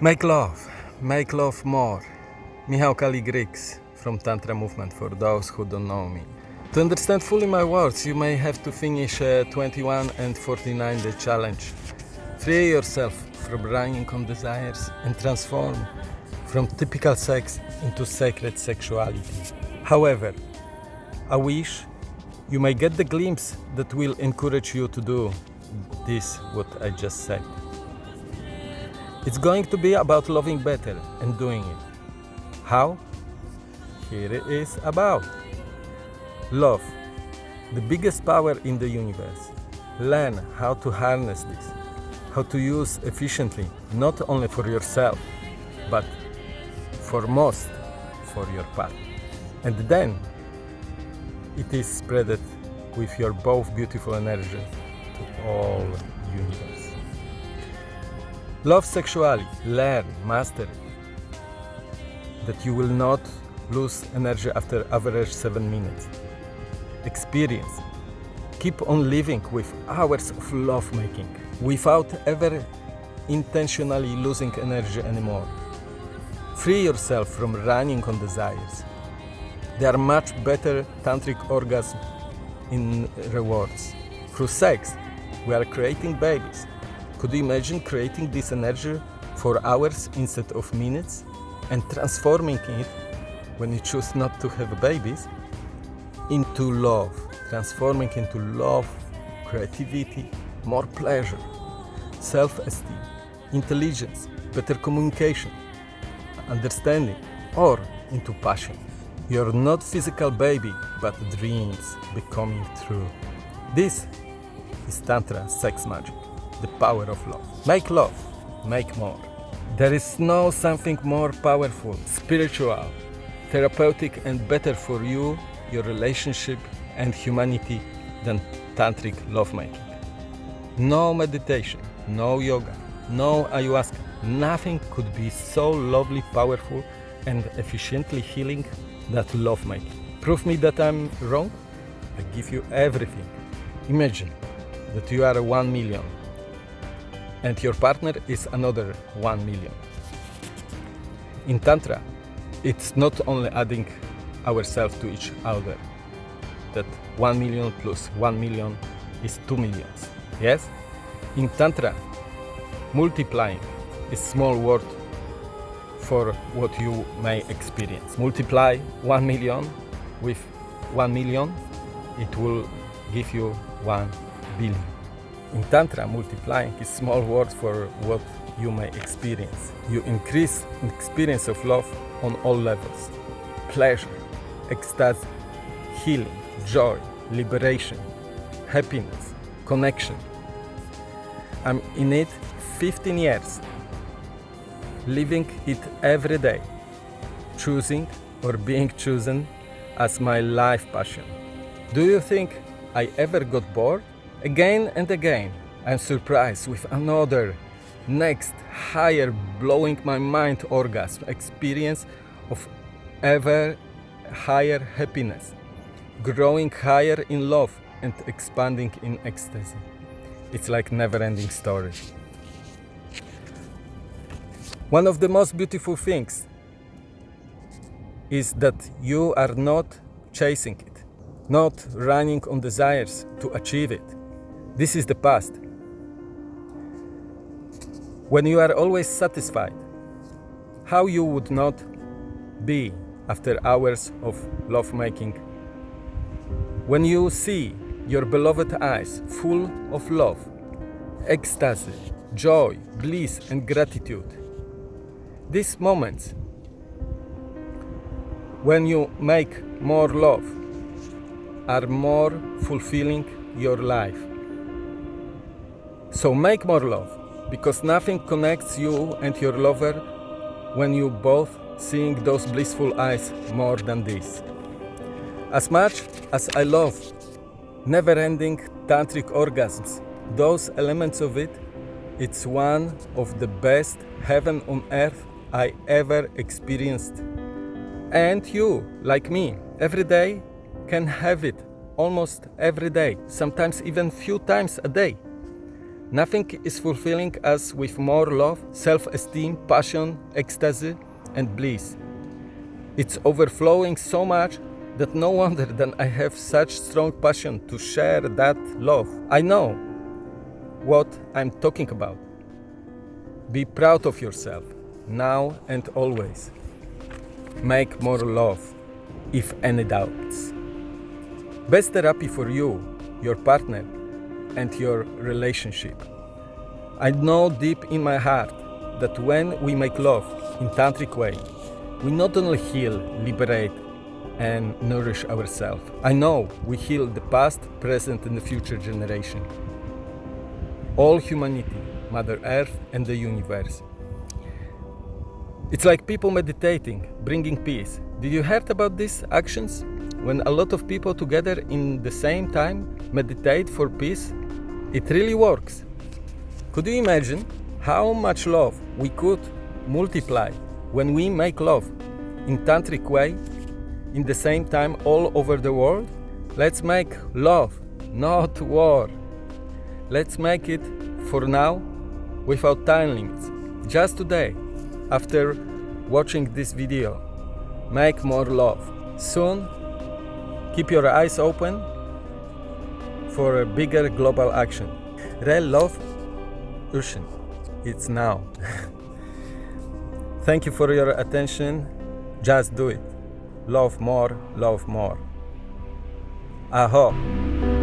Make love, make love more. Michał Kali from Tantra Movement for those who don't know me. To understand fully my words, you may have to finish uh, 21 and 49 the challenge. Free yourself from running on desires and transform from typical sex into sacred sexuality. However, I wish you may get the glimpse that will encourage you to do this what I just said. It's going to be about loving better and doing it. How? Here it is about. Love, the biggest power in the universe. Learn how to harness this, how to use efficiently, not only for yourself, but for most for your partner. And then it is spreaded with your both beautiful energy to all universe. Love sexuality, learn, master it. That you will not lose energy after average 7 minutes. Experience. Keep on living with hours of love making without ever intentionally losing energy anymore. Free yourself from running on desires. There are much better tantric orgasms in rewards. Through sex, we are creating babies. Could you imagine creating this energy for hours instead of minutes and transforming it when you choose not to have babies into love, transforming into love, creativity, more pleasure, self-esteem, intelligence, better communication, understanding, or into passion. You're not physical baby, but dreams becoming true. This is Tantra Sex Magic, the power of love. Make love, make more. There is no something more powerful, spiritual, therapeutic and better for you, your relationship and humanity than tantric lovemaking. No meditation, no yoga, no ayahuasca, nothing could be so lovely, powerful and efficiently healing that lovemaking. Prove me that I'm wrong? I give you everything. Imagine that you are 1 million and your partner is another 1 million. In Tantra, it's not only adding ourselves to each other, that 1 million plus 1 million is 2 millions. Yes? In Tantra, multiplying is small word for what you may experience. Multiply 1 million with 1 million, it will give you 1 billion. In Tantra, multiplying is small word for what you may experience. You increase experience of love on all levels. Pleasure, ecstasy, healing, joy, liberation, happiness, connection. I'm in it 15 years, living it every day, choosing or being chosen as my life passion. Do you think I ever got bored? Again and again, I'm surprised with another, next, higher, blowing my mind orgasm experience of ever higher happiness, growing higher in love and expanding in ecstasy. It's like never-ending story. One of the most beautiful things is that you are not chasing it, not running on desires to achieve it. This is the past. When you are always satisfied, how you would not be after hours of lovemaking. When you see your beloved eyes full of love, ecstasy, joy, bliss and gratitude, these moments when you make more love are more fulfilling your life. So make more love because nothing connects you and your lover when you both seeing those blissful eyes more than this. As much as I love never-ending tantric orgasms, those elements of it, it's one of the best heaven on earth I ever experienced. And you, like me, every day can have it almost every day, sometimes even few times a day. Nothing is fulfilling us with more love, self esteem, passion, ecstasy, and bliss. It's overflowing so much that no wonder that I have such strong passion to share that love. I know what I'm talking about. Be proud of yourself, now and always. Make more love, if any doubts. Best therapy for you, your partner, and your relationship. I know deep in my heart that when we make love in tantric way, we not only heal, liberate, and nourish ourselves. I know we heal the past, present, and the future generation. All humanity, Mother Earth, and the universe. It's like people meditating, bringing peace. Did you heard about these actions? When a lot of people together in the same time meditate for peace, it really works. Could you imagine how much love we could multiply when we make love in tantric way in the same time all over the world? Let's make love, not war. Let's make it for now without time limits. Just today, after watching this video, make more love. Soon, keep your eyes open for a bigger global action. Real love, Ocean. It's now. Thank you for your attention. Just do it. Love more, love more. Aho.